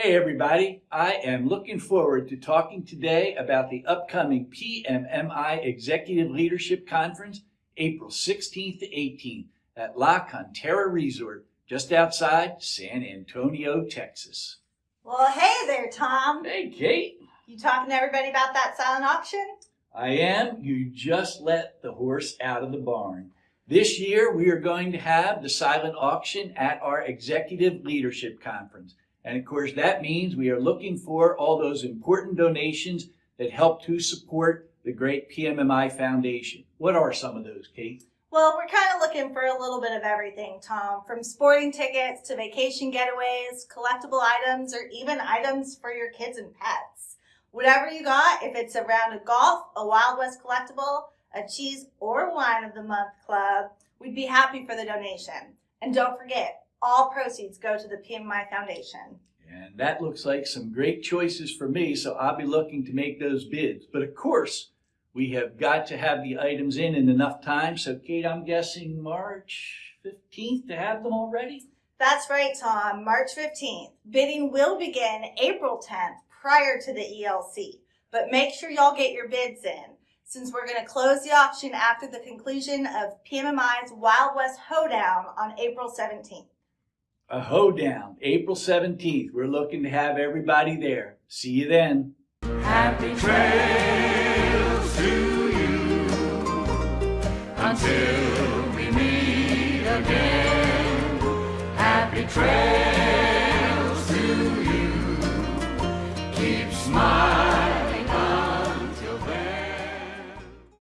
Hey everybody, I am looking forward to talking today about the upcoming PMMI Executive Leadership Conference, April 16th to 18th at La Cantera Resort, just outside San Antonio, Texas. Well, hey there, Tom. Hey Kate. You talking to everybody about that silent auction? I am. You just let the horse out of the barn. This year we are going to have the silent auction at our Executive Leadership Conference. And of course, that means we are looking for all those important donations that help to support the great PMMI Foundation. What are some of those, Kate? Well, we're kind of looking for a little bit of everything, Tom, from sporting tickets to vacation getaways, collectible items, or even items for your kids and pets. Whatever you got, if it's around a round of golf, a Wild West collectible, a cheese or wine of the month club, we'd be happy for the donation. And don't forget, all proceeds go to the PMMI Foundation. And that looks like some great choices for me, so I'll be looking to make those bids. But of course, we have got to have the items in in enough time. So Kate, I'm guessing March 15th to have them already? That's right, Tom. March 15th. Bidding will begin April 10th prior to the ELC. But make sure y'all get your bids in since we're going to close the auction after the conclusion of PMMI's Wild West Hoedown on April 17th a hoedown, April 17th. We're looking to have everybody there. See you then. Happy trails to you until we meet again. Happy trails